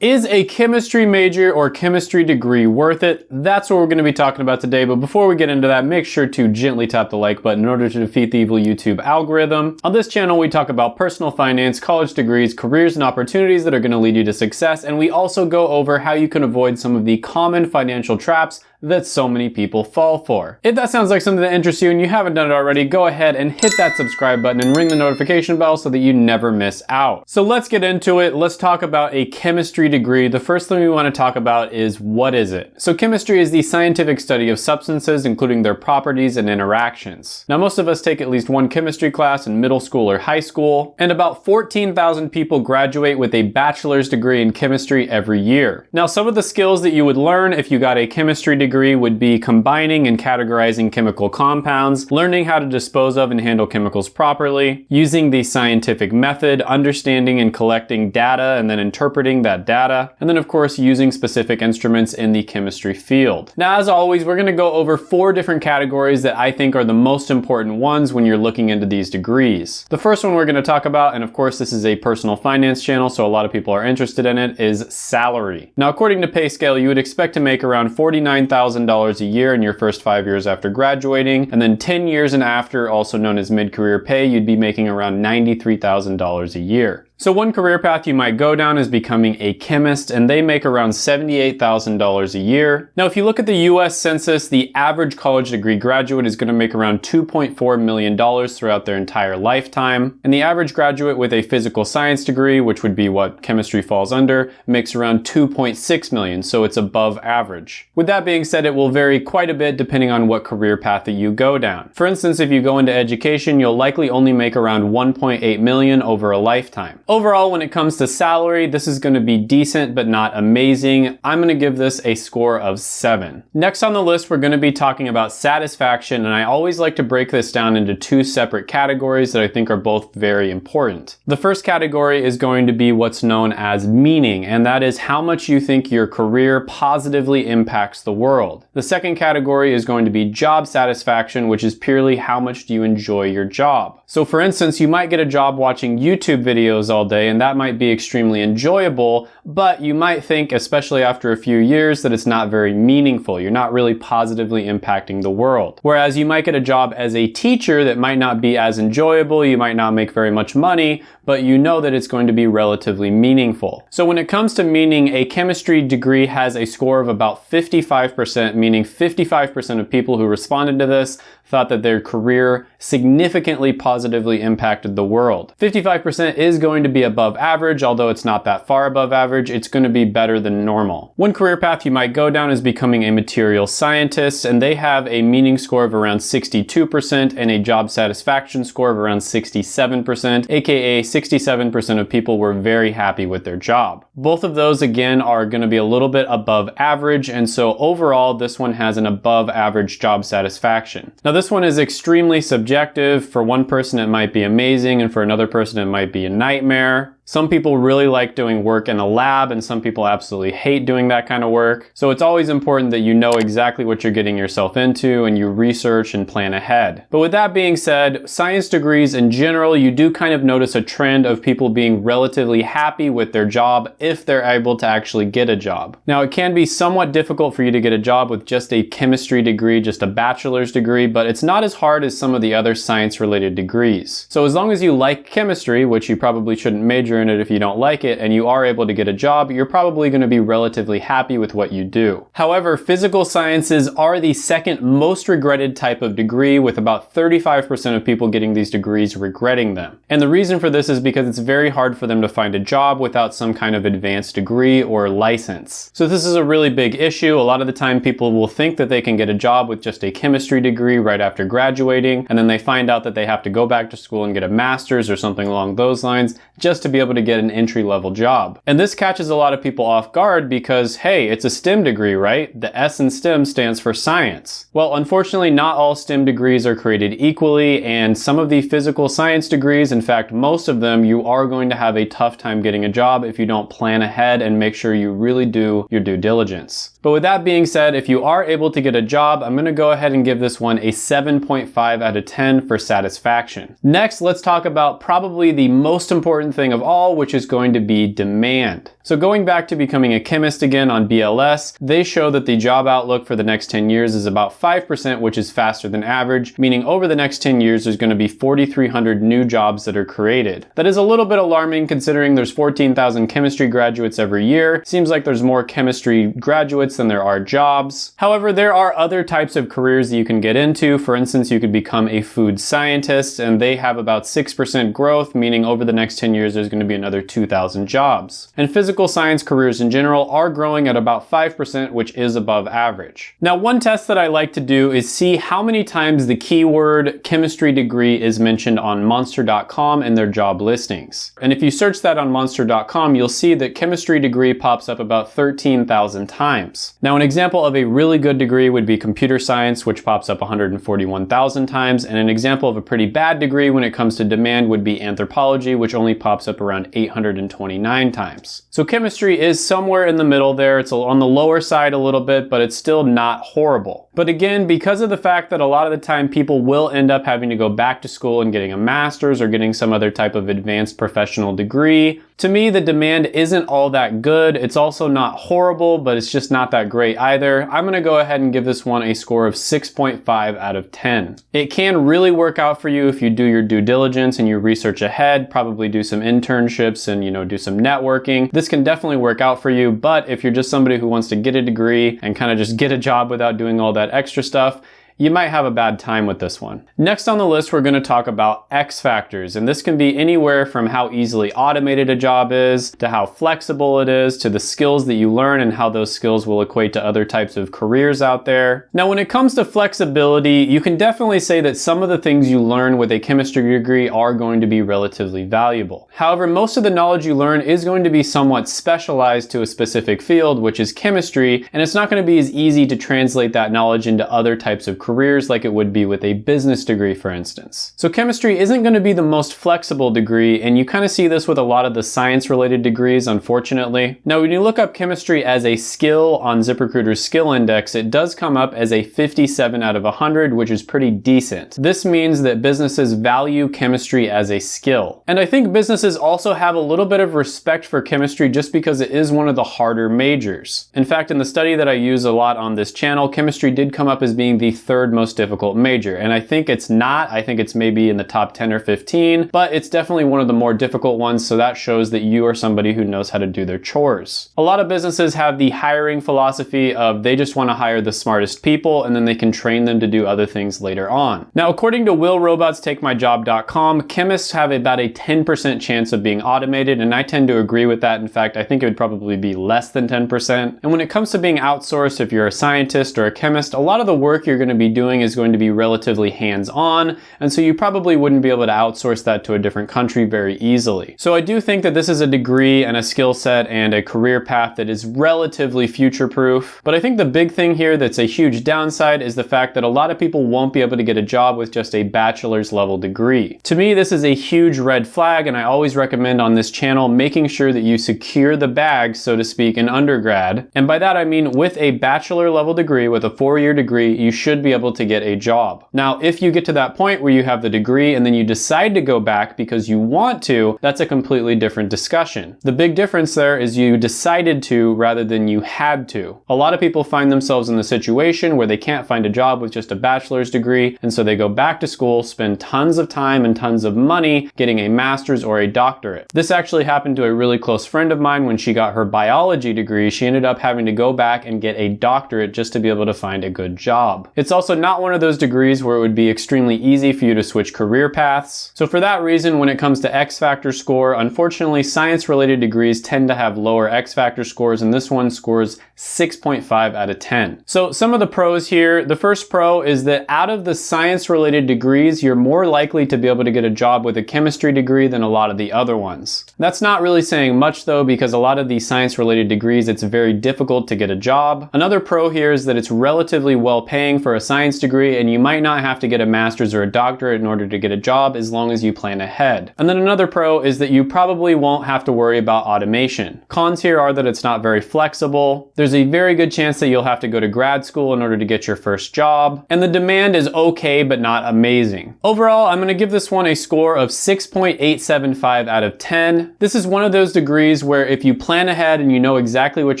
Is a chemistry major or chemistry degree worth it? That's what we're going to be talking about today, but before we get into that, make sure to gently tap the like button in order to defeat the evil YouTube algorithm. On this channel, we talk about personal finance, college degrees, careers, and opportunities that are going to lead you to success, and we also go over how you can avoid some of the common financial traps that so many people fall for. If that sounds like something that interests you and you haven't done it already, go ahead and hit that subscribe button and ring the notification bell so that you never miss out. So let's get into it. Let's talk about a chemistry degree. The first thing we want to talk about is what is it? So chemistry is the scientific study of substances, including their properties and interactions. Now most of us take at least one chemistry class in middle school or high school, and about 14,000 people graduate with a bachelor's degree in chemistry every year. Now some of the skills that you would learn if you got a chemistry degree degree would be combining and categorizing chemical compounds, learning how to dispose of and handle chemicals properly, using the scientific method, understanding and collecting data and then interpreting that data, and then of course using specific instruments in the chemistry field. Now as always, we're gonna go over four different categories that I think are the most important ones when you're looking into these degrees. The first one we're gonna talk about, and of course this is a personal finance channel, so a lot of people are interested in it, is salary. Now according to PayScale, you would expect to make around 49,000 $1,000 a year in your first five years after graduating. And then 10 years and after, also known as mid-career pay, you'd be making around $93,000 a year. So one career path you might go down is becoming a chemist and they make around $78,000 a year. Now if you look at the US Census, the average college degree graduate is going to make around $2.4 million throughout their entire lifetime. And the average graduate with a physical science degree, which would be what chemistry falls under, makes around 2.6 million, so it's above average. With that being said, it will vary quite a bit depending on what career path that you go down. For instance, if you go into education, you'll likely only make around 1.8 million over a lifetime. Overall, when it comes to salary, this is gonna be decent, but not amazing. I'm gonna give this a score of seven. Next on the list, we're gonna be talking about satisfaction, and I always like to break this down into two separate categories that I think are both very important. The first category is going to be what's known as meaning, and that is how much you think your career positively impacts the world. The second category is going to be job satisfaction, which is purely how much do you enjoy your job. So for instance, you might get a job watching YouTube videos day and that might be extremely enjoyable, but you might think, especially after a few years, that it's not very meaningful. You're not really positively impacting the world. Whereas you might get a job as a teacher that might not be as enjoyable, you might not make very much money, but you know that it's going to be relatively meaningful. So when it comes to meaning, a chemistry degree has a score of about 55%, meaning 55% of people who responded to this thought that their career significantly positively impacted the world. 55% is going to be above average, although it's not that far above average, it's going to be better than normal. One career path you might go down is becoming a material scientist, and they have a meaning score of around 62% and a job satisfaction score of around 67%, aka 67% of people were very happy with their job. Both of those, again, are going to be a little bit above average, and so overall, this one has an above average job satisfaction. Now, this one is extremely subjective. For one person, it might be amazing, and for another person, it might be a nightmare. Some people really like doing work in a lab and some people absolutely hate doing that kind of work. So it's always important that you know exactly what you're getting yourself into and you research and plan ahead. But with that being said, science degrees in general, you do kind of notice a trend of people being relatively happy with their job if they're able to actually get a job. Now it can be somewhat difficult for you to get a job with just a chemistry degree, just a bachelor's degree, but it's not as hard as some of the other science related degrees. So as long as you like chemistry, which you probably shouldn't major in it if you don't like it and you are able to get a job, you're probably going to be relatively happy with what you do. However, physical sciences are the second most regretted type of degree with about 35% of people getting these degrees regretting them. And the reason for this is because it's very hard for them to find a job without some kind of advanced degree or license. So this is a really big issue. A lot of the time people will think that they can get a job with just a chemistry degree right after graduating and then they find out that they have to go back to school and get a master's or something along those lines just to be able able to get an entry level job. And this catches a lot of people off guard because, hey, it's a STEM degree, right? The S in STEM stands for science. Well, unfortunately, not all STEM degrees are created equally, and some of the physical science degrees, in fact, most of them, you are going to have a tough time getting a job if you don't plan ahead and make sure you really do your due diligence. But with that being said, if you are able to get a job, I'm gonna go ahead and give this one a 7.5 out of 10 for satisfaction. Next, let's talk about probably the most important thing of all, which is going to be demand. So going back to becoming a chemist again on BLS, they show that the job outlook for the next 10 years is about 5%, which is faster than average, meaning over the next 10 years there's going to be 4,300 new jobs that are created. That is a little bit alarming considering there's 14,000 chemistry graduates every year. Seems like there's more chemistry graduates than there are jobs. However, there are other types of careers that you can get into. For instance, you could become a food scientist and they have about 6% growth, meaning over the next 10 years there's going to be another 2,000 jobs. And physical science careers in general are growing at about 5%, which is above average. Now, one test that I like to do is see how many times the keyword chemistry degree is mentioned on monster.com in their job listings. And if you search that on monster.com, you'll see that chemistry degree pops up about 13,000 times. Now, an example of a really good degree would be computer science, which pops up 141,000 times. And an example of a pretty bad degree when it comes to demand would be anthropology, which only pops up around 829 times. So chemistry is somewhere in the middle there. It's on the lower side a little bit, but it's still not horrible. But again, because of the fact that a lot of the time people will end up having to go back to school and getting a master's or getting some other type of advanced professional degree, to me, the demand isn't all that good. It's also not horrible, but it's just not that great either. I'm gonna go ahead and give this one a score of 6.5 out of 10. It can really work out for you if you do your due diligence and you research ahead, probably do some internships and, you know, do some networking. This can definitely work out for you, but if you're just somebody who wants to get a degree and kind of just get a job without doing all that extra stuff, you might have a bad time with this one. Next on the list, we're gonna talk about X factors, and this can be anywhere from how easily automated a job is, to how flexible it is, to the skills that you learn and how those skills will equate to other types of careers out there. Now, when it comes to flexibility, you can definitely say that some of the things you learn with a chemistry degree are going to be relatively valuable. However, most of the knowledge you learn is going to be somewhat specialized to a specific field, which is chemistry, and it's not gonna be as easy to translate that knowledge into other types of careers like it would be with a business degree, for instance. So chemistry isn't going to be the most flexible degree, and you kind of see this with a lot of the science-related degrees, unfortunately. Now, when you look up chemistry as a skill on ZipRecruiter's skill index, it does come up as a 57 out of 100, which is pretty decent. This means that businesses value chemistry as a skill. And I think businesses also have a little bit of respect for chemistry just because it is one of the harder majors. In fact, in the study that I use a lot on this channel, chemistry did come up as being the third third most difficult major. And I think it's not, I think it's maybe in the top 10 or 15, but it's definitely one of the more difficult ones. So that shows that you are somebody who knows how to do their chores. A lot of businesses have the hiring philosophy of they just want to hire the smartest people and then they can train them to do other things later on. Now, according to willrobotstakemyjob.com, chemists have about a 10% chance of being automated. And I tend to agree with that. In fact, I think it would probably be less than 10%. And when it comes to being outsourced, if you're a scientist or a chemist, a lot of the work you're going to be doing is going to be relatively hands-on, and so you probably wouldn't be able to outsource that to a different country very easily. So I do think that this is a degree and a skill set and a career path that is relatively future-proof, but I think the big thing here that's a huge downside is the fact that a lot of people won't be able to get a job with just a bachelor's level degree. To me, this is a huge red flag, and I always recommend on this channel making sure that you secure the bag, so to speak, in undergrad. And by that I mean with a bachelor level degree, with a four-year degree, you should be able to get a job. Now, if you get to that point where you have the degree and then you decide to go back because you want to, that's a completely different discussion. The big difference there is you decided to rather than you had to. A lot of people find themselves in the situation where they can't find a job with just a bachelor's degree, and so they go back to school, spend tons of time and tons of money getting a master's or a doctorate. This actually happened to a really close friend of mine when she got her biology degree. She ended up having to go back and get a doctorate just to be able to find a good job. It's also also not one of those degrees where it would be extremely easy for you to switch career paths. So for that reason, when it comes to X Factor score, unfortunately, science-related degrees tend to have lower X Factor scores, and this one scores 6.5 out of 10. So some of the pros here, the first pro is that out of the science-related degrees, you're more likely to be able to get a job with a chemistry degree than a lot of the other ones. That's not really saying much though, because a lot of these science-related degrees, it's very difficult to get a job. Another pro here is that it's relatively well paying for a science degree and you might not have to get a master's or a doctorate in order to get a job as long as you plan ahead. And then another pro is that you probably won't have to worry about automation. Cons here are that it's not very flexible. There's a very good chance that you'll have to go to grad school in order to get your first job. And the demand is okay, but not amazing. Overall, I'm gonna give this one a score of 6.875 out of 10. This is one of those degrees where if you plan ahead and you know exactly what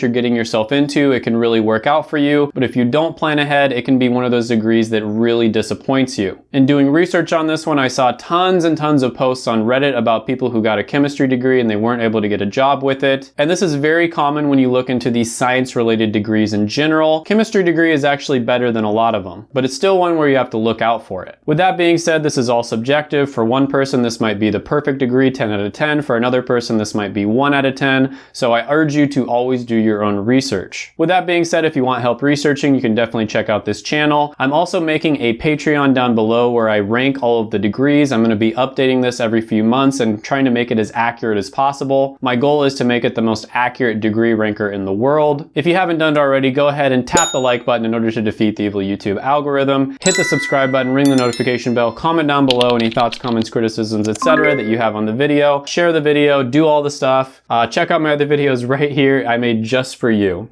you're getting yourself into, it can really work out for you. But if you don't plan ahead, it can be one of those degrees that really disappoints you. In doing research on this one, I saw tons and tons of posts on Reddit about people who got a chemistry degree and they weren't able to get a job with it. And this is very common when you look into these science related degrees in general. Chemistry degree is actually better than a lot of them, but it's still one where you have to look out for it. With that being said, this is all subjective. For one person, this might be the perfect degree, 10 out of 10. For another person, this might be 1 out of 10. So I urge you to always do your own research. With that being said, if you want help researching, you can definitely check out this I'm also making a Patreon down below where I rank all of the degrees. I'm going to be updating this every few months and trying to make it as accurate as possible. My goal is to make it the most accurate degree ranker in the world. If you haven't done it already, go ahead and tap the like button in order to defeat the evil YouTube algorithm. Hit the subscribe button, ring the notification bell, comment down below any thoughts, comments, criticisms, etc. that you have on the video. Share the video, do all the stuff. Uh, check out my other videos right here I made just for you.